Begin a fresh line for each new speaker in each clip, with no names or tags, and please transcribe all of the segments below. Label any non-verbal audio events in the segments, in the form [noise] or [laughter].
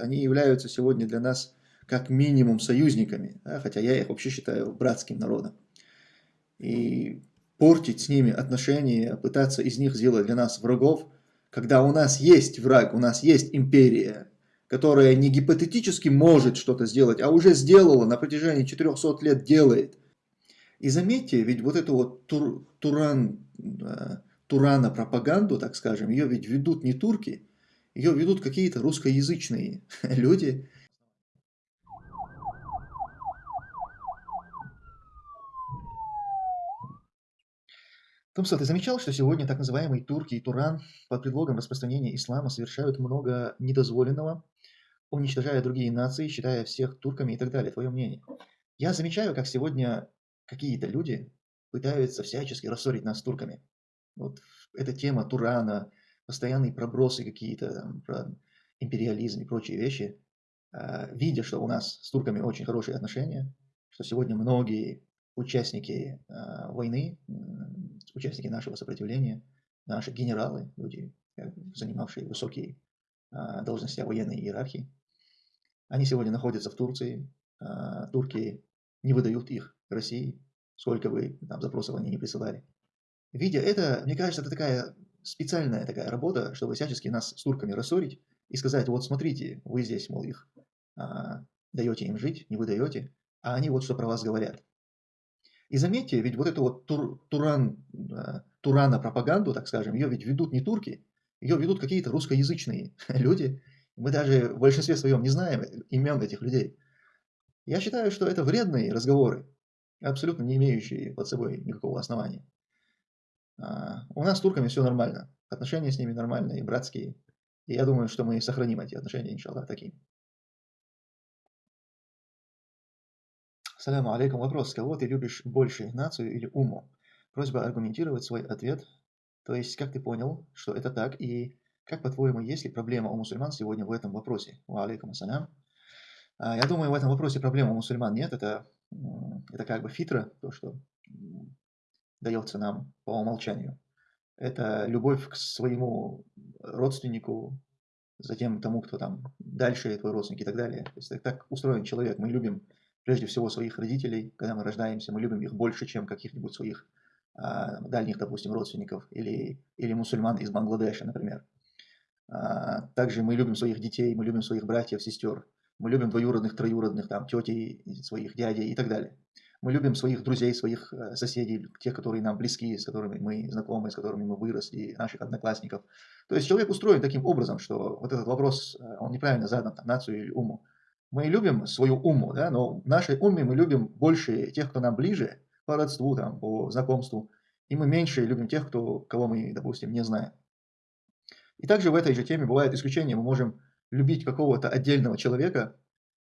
Они являются сегодня для нас как минимум союзниками, да, хотя я их вообще считаю братским народом. И портить с ними отношения, пытаться из них сделать для нас врагов, когда у нас есть враг, у нас есть империя, которая не гипотетически может что-то сделать, а уже сделала на протяжении 400 лет делает. И заметьте, ведь вот эту вот тур, туран, турана пропаганду, так скажем, ее ведь ведут не турки, ее ведут какие-то русскоязычные [laughs] люди. Томса, ты замечал, что сегодня так называемые турки и туран под предлогом распространения ислама совершают много недозволенного, уничтожая другие нации, считая всех турками и так далее. Твое мнение? Я замечаю, как сегодня какие-то люди пытаются всячески рассорить нас с турками. Вот эта тема Турана, постоянные пробросы какие-то про империализм и прочие вещи, а, видя, что у нас с турками очень хорошие отношения, что сегодня многие участники а, войны, участники нашего сопротивления, наши генералы, люди, занимавшие высокие а, должности военной иерархии, они сегодня находятся в Турции, турки не выдают их России, сколько бы там запросов они не присылали. Видя это, мне кажется, это такая специальная такая работа, чтобы всячески нас с турками рассорить и сказать, вот смотрите, вы здесь, мол, их а, даете им жить, не выдаете, а они вот что про вас говорят. И заметьте, ведь вот эту вот тур, туран, а, турана пропаганду, так скажем, ее ведь ведут не турки, ее ведут какие-то русскоязычные [laughs] люди. Мы даже в большинстве своем не знаем имен этих людей. Я считаю, что это вредные разговоры, абсолютно не имеющие под собой никакого основания. А, у нас с турками все нормально. Отношения с ними нормальные, братские. И я думаю, что мы сохраним эти отношения, иншаллах, такими. Саляму алейкум. Вопрос. Кого ты любишь больше, нацию или уму? Просьба аргументировать свой ответ. То есть, как ты понял, что это так, и как, по-твоему, есть ли проблема у мусульман сегодня в этом вопросе? Ва алейкум ассалям. А, я думаю, в этом вопросе проблем у мусульман нет. Это, это как бы фитра, то, что дается нам по умолчанию. Это любовь к своему родственнику, затем тому, кто там дальше твой родственник и так далее. То есть так устроен человек. Мы любим прежде всего своих родителей, когда мы рождаемся, мы любим их больше, чем каких-нибудь своих а, дальних, допустим, родственников или, или мусульман из Бангладеша, например. А, также мы любим своих детей, мы любим своих братьев, сестер, мы любим двоюродных, троюродных, там, тетей, своих дядей и так далее. Мы любим своих друзей, своих э, соседей, тех, которые нам близки, с которыми мы знакомы, с которыми мы выросли, наших одноклассников. То есть человек устроен таким образом, что вот этот вопрос, э, он неправильно задан, там, нацию или уму. Мы любим свою уму, да, но в нашей уме мы любим больше тех, кто нам ближе, по родству, там, по знакомству, и мы меньше любим тех, кто, кого мы, допустим, не знаем. И также в этой же теме бывает исключение. Мы можем любить какого-то отдельного человека,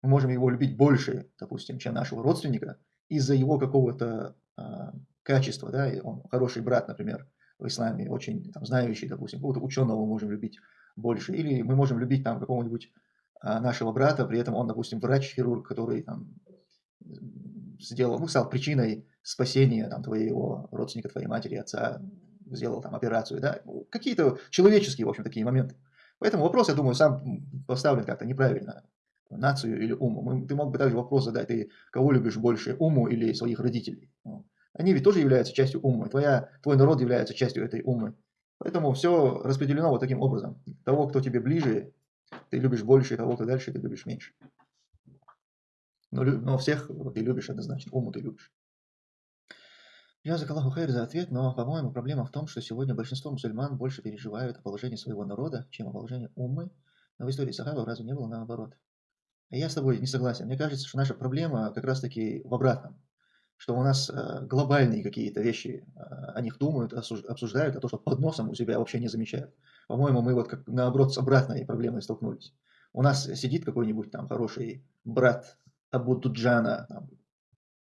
мы можем его любить больше, допустим, чем нашего родственника – из-за его какого-то а, качества, да, он хороший брат, например, в исламе, очень там, знающий, допустим, какого-то ученого можем любить больше, или мы можем любить там какого-нибудь а, нашего брата, при этом он, допустим, врач-хирург, который там сделал, ну, стал причиной спасения там твоего родственника, твоей матери, отца, сделал там операцию, да, какие-то человеческие, в общем, такие моменты. Поэтому вопрос, я думаю, сам поставлен как-то неправильно нацию или уму. Ты мог бы также вопрос задать, ты кого любишь больше, уму или своих родителей? Они ведь тоже являются частью умы, твоя, твой народ является частью этой умы. Поэтому все распределено вот таким образом. Того, кто тебе ближе, ты любишь больше, того, кто дальше, ты любишь меньше. Но, но всех ты любишь однозначно, уму ты любишь. Я Аллаху хайр за ответ, но, по-моему, проблема в том, что сегодня большинство мусульман больше переживают о положении своего народа, чем о положении уммы. Но в истории сахабов разве не было наоборот? Я с тобой не согласен. Мне кажется, что наша проблема как раз-таки в обратном. Что у нас э, глобальные какие-то вещи, э, о них думают, обсуждают, а то, что под носом у себя вообще не замечают. По-моему, мы вот как наоборот с обратной проблемой столкнулись. У нас сидит какой-нибудь там хороший брат Абу Дуджана, там,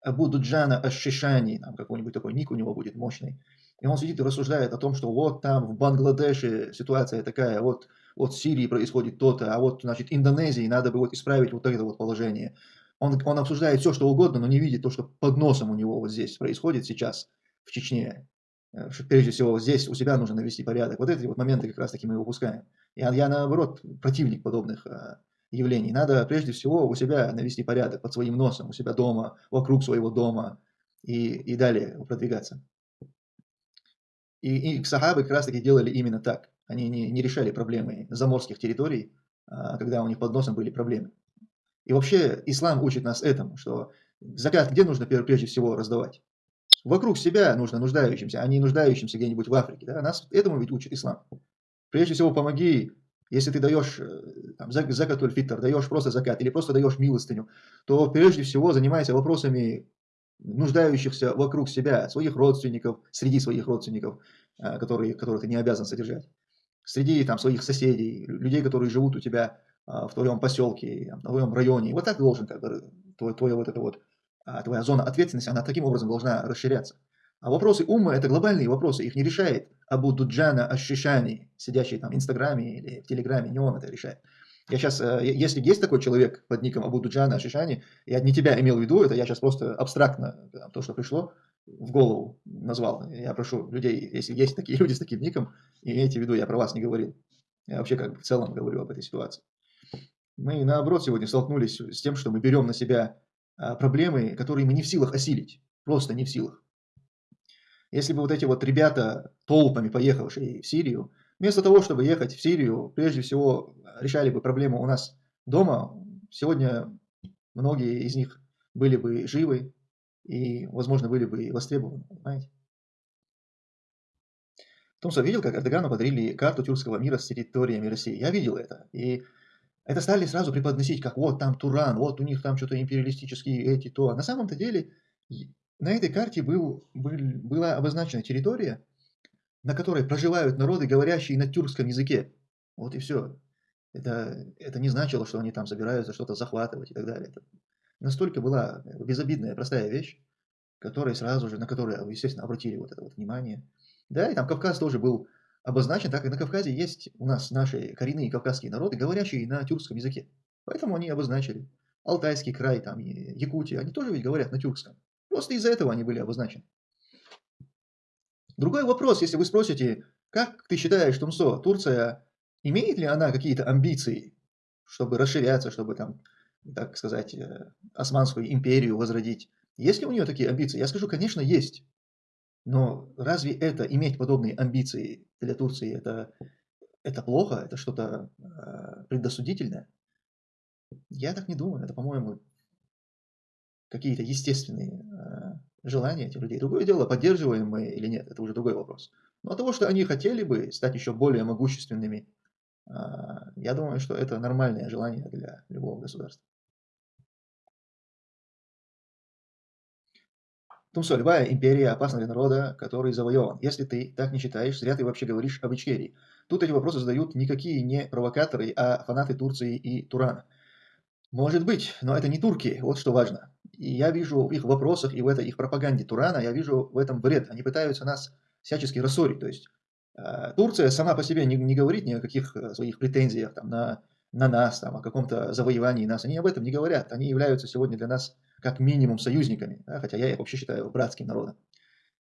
Абу Дуджана Ашишани, там какой-нибудь такой ник у него будет мощный. И он сидит и рассуждает о том, что вот там в Бангладеше ситуация такая, вот вот в Сирии происходит то-то, а вот, значит, Индонезии надо бы вот исправить вот это вот положение. Он, он обсуждает все, что угодно, но не видит то, что под носом у него вот здесь происходит сейчас, в Чечне. Э, прежде всего, здесь у себя нужно навести порядок. Вот эти вот моменты как раз таки мы упускаем. Я, я наоборот, противник подобных а, явлений. Надо прежде всего у себя навести порядок под своим носом, у себя дома, вокруг своего дома и, и далее продвигаться. И, и сахабы как раз таки делали именно так. Они не, не решали проблемы заморских территорий, а, когда у них под носом были проблемы. И вообще ислам учит нас этому, что закат где нужно прежде всего раздавать? Вокруг себя нужно нуждающимся, а не нуждающимся где-нибудь в Африке. Да? Нас этому ведь учит ислам. Прежде всего помоги, если ты даешь э, там, закатуль фитр, даешь просто закат или просто даешь милостыню, то прежде всего занимайся вопросами нуждающихся вокруг себя, своих родственников, среди своих родственников, э, которые, которых ты не обязан содержать, среди там, своих соседей, людей, которые живут у тебя а, в твоем поселке, в твоем районе. Вот так должен, как бы, твой, твой вот это вот, а, твоя зона ответственности, она таким образом должна расширяться. А вопросы ума – это глобальные вопросы, их не решает Абу Дуджана Ашишани, сидящий там в Инстаграме или в Телеграме, не он это решает. Я сейчас, э, если есть такой человек под ником Абу Дуджана Ашишани, я не тебя имел в виду, это я сейчас просто абстрактно то, что пришло в голову, назвал. Я прошу людей, если есть такие [laughs] люди с таким ником, имейте в виду, я про вас не говорил. Я вообще как бы в целом говорю об этой ситуации. Мы, наоборот, сегодня столкнулись с тем, что мы берем на себя а, проблемы, которые мы не в силах осилить. Просто не в силах. Если бы вот эти вот ребята, толпами поехавшие в Сирию, вместо того, чтобы ехать в Сирию, прежде всего решали бы проблему у нас дома, сегодня многие из них были бы живы и, возможно, были бы востребованы, понимаете? Томсо видел, как Эрдогану подарили карту тюркского мира с территориями России. Я видел это. И это стали сразу преподносить, как вот там Туран, вот у них там что-то империалистические эти, то. А на самом-то деле на этой карте был, был, была обозначена территория, на которой проживают народы, говорящие на тюркском языке. Вот и все. Это, это не значило, что они там собираются что-то захватывать и так далее. Это настолько была безобидная, простая вещь, которой сразу же, на которую, естественно, обратили вот это вот внимание. Да, и там Кавказ тоже был обозначен, так как на Кавказе есть у нас наши коренные кавказские народы, говорящие на тюркском языке. Поэтому они обозначили. Алтайский край, там, Якутия, они тоже ведь говорят на тюркском. Просто из-за этого они были обозначены. Другой вопрос, если вы спросите, как ты считаешь, Тумсо, Турция, имеет ли она какие-то амбиции, чтобы расширяться, чтобы там, так сказать, э, Османскую империю возродить? Есть ли у нее такие амбиции? Я скажу, конечно, есть. Но разве это, иметь подобные амбиции для Турции, это, это плохо, это что-то э, предосудительное? Я так не думаю. Это, по-моему, какие-то естественные э, желания этих людей. Другое дело, поддерживаем мы или нет, это уже другой вопрос. Но от того, что они хотели бы стать еще более могущественными, э, я думаю, что это нормальное желание для любого государства. Тумсо, любая империя опасна для народа, который завоеван. Если ты так не считаешь, зря ты вообще говоришь об Ичкерии. Тут эти вопросы задают никакие не провокаторы, а фанаты Турции и Турана. Может быть, но это не турки, вот что важно. И я вижу в их вопросах и в этой их пропаганде Турана, я вижу в этом вред. Они пытаются нас всячески рассорить. То есть э, Турция сама по себе не, не говорит ни о каких э, своих претензиях там, на, на нас, там, о каком-то завоевании нас. Они об этом не говорят. Они являются сегодня для нас как минимум союзниками, да, хотя я их вообще считаю братским народом.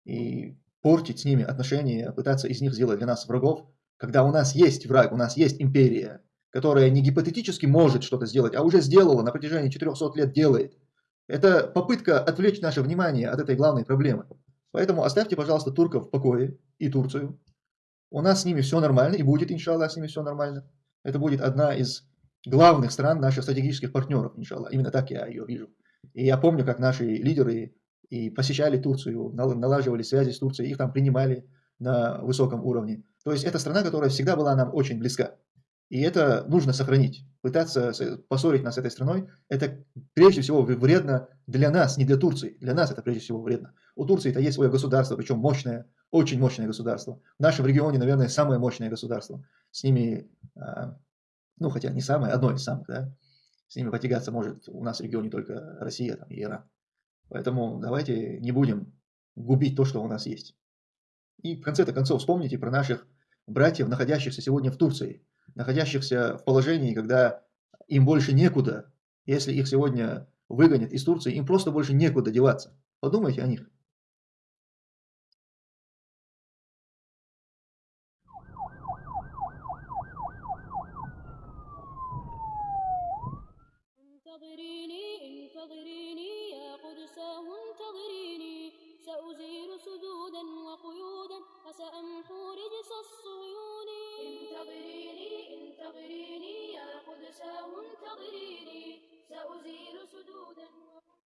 И портить с ними отношения, пытаться из них сделать для нас врагов, когда у нас есть враг, у нас есть империя, которая не гипотетически может что-то сделать, а уже сделала на протяжении 400 лет делает. Это попытка отвлечь наше внимание от этой главной проблемы. Поэтому оставьте, пожалуйста, турков в покое и Турцию. У нас с ними все нормально, и будет, иншаллах, с ними все нормально. Это будет одна из главных стран наших стратегических партнеров, иншаллах. Именно так я ее вижу. И я помню, как наши лидеры и посещали Турцию, налаживали связи с Турцией, их там принимали на высоком уровне. То есть это страна, которая всегда была нам очень близка. И это нужно сохранить. Пытаться поссорить нас с этой страной, это прежде всего вредно для нас, не для Турции. Для нас это прежде всего вредно. У Турции это есть свое государство, причем мощное, очень мощное государство. В нашем регионе, наверное, самое мощное государство. С ними, а, ну хотя не самое, одно из самых, да, с ними потягаться может у нас в регионе только Россия там, и Иран. Поэтому давайте не будем губить то, что у нас есть. И в конце-то концов вспомните про наших братьев, находящихся сегодня в Турции, находящихся в положении, когда им больше некуда, если их сегодня выгонят из Турции, им просто больше некуда деваться. Подумайте о них.